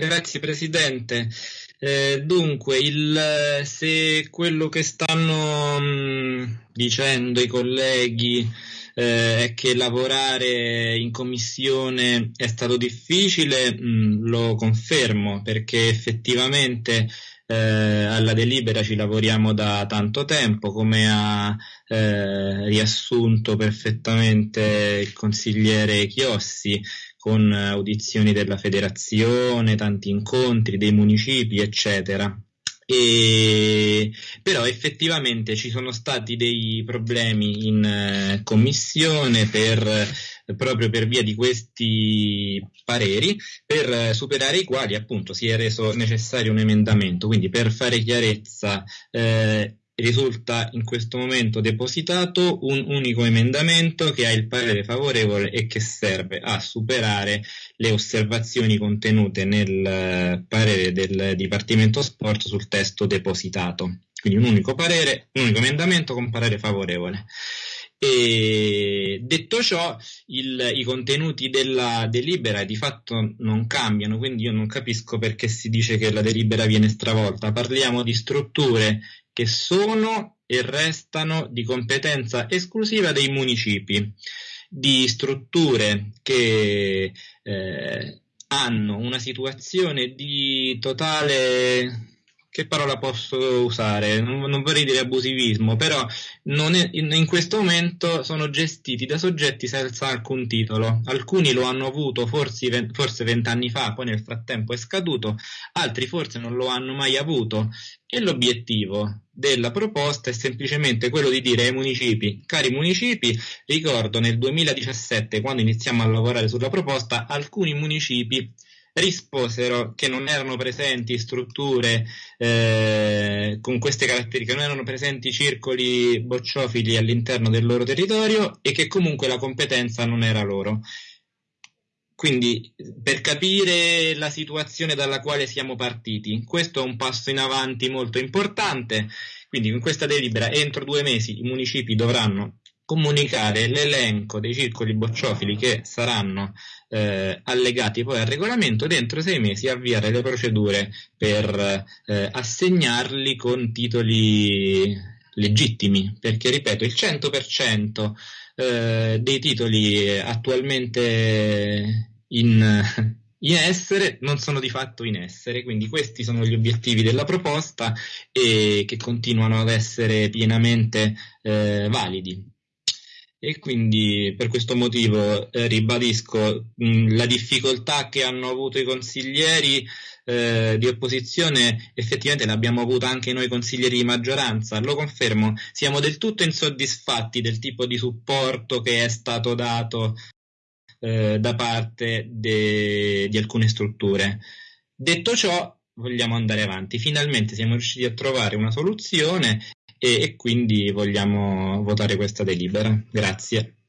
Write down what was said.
Grazie Presidente. Eh, dunque, il, se quello che stanno mh, mm, dicendo i colleghi eh, è che lavorare in commissione è stato difficile, mh, mm, lo confermo perché effettivamente eh, alla delibera ci lavoriamo da tanto tempo, come ha eh, riassunto perfettamente il consigliere Chiossi con audizioni della federazione, tanti incontri dei municipi, eccetera. E, però effettivamente ci sono stati dei problemi in eh, commissione per, proprio per via di questi pareri, per superare i quali appunto si è reso necessario un emendamento. Quindi per fare chiarezza, eh, risulta in questo momento depositato un unico emendamento che ha il parere favorevole e che serve a superare le osservazioni contenute nel eh, parere del Dipartimento Sport sul testo depositato. Quindi un unico parere, un unico emendamento con parere favorevole. E detto ciò, il, i contenuti della delibera di fatto non cambiano, quindi io non capisco perché si dice che la delibera viene stravolta. Parliamo di strutture che sono e restano di competenza esclusiva dei municipi, di strutture che eh, hanno una situazione di totale che parola posso usare? Non, non, vorrei dire abusivismo, però è, in, in, questo momento sono gestiti da soggetti senza alcun titolo. Alcuni lo hanno avuto forse, forse vent'anni fa, poi nel frattempo è scaduto, altri forse non lo hanno mai avuto. E l'obiettivo della proposta è semplicemente quello di dire ai municipi, cari municipi, ricordo nel 2017, quando iniziamo a lavorare sulla proposta, alcuni municipi risposero che non erano presenti strutture eh, con queste caratteristiche, non erano presenti circoli bocciofili all'interno del loro territorio e che comunque la competenza non era loro. Quindi per capire la situazione dalla quale siamo partiti, questo è un passo in avanti molto importante. Quindi in questa delibera entro due mesi i municipi dovranno comunicare l'elenco dei circoli bocciofili che saranno eh, allegati poi al regolamento dentro sei mesi avviare le procedure per eh, assegnarli con titoli legittimi perché ripeto il 100% eh, dei titoli attualmente in, in essere non sono di fatto in essere, quindi questi sono gli obiettivi della proposta e che continuano ad essere pienamente eh, validi e quindi per questo motivo eh, ribadisco mh, la difficoltà che hanno avuto i consiglieri eh, di opposizione effettivamente l'abbiamo avuta anche noi consiglieri di maggioranza, lo confermo, siamo del tutto insoddisfatti del tipo di supporto che è stato dato eh, da parte de- di alcune strutture. Detto ciò, vogliamo andare avanti. Finalmente siamo riusciti a trovare una soluzione e, e quindi vogliamo votare questa delibera. Grazie.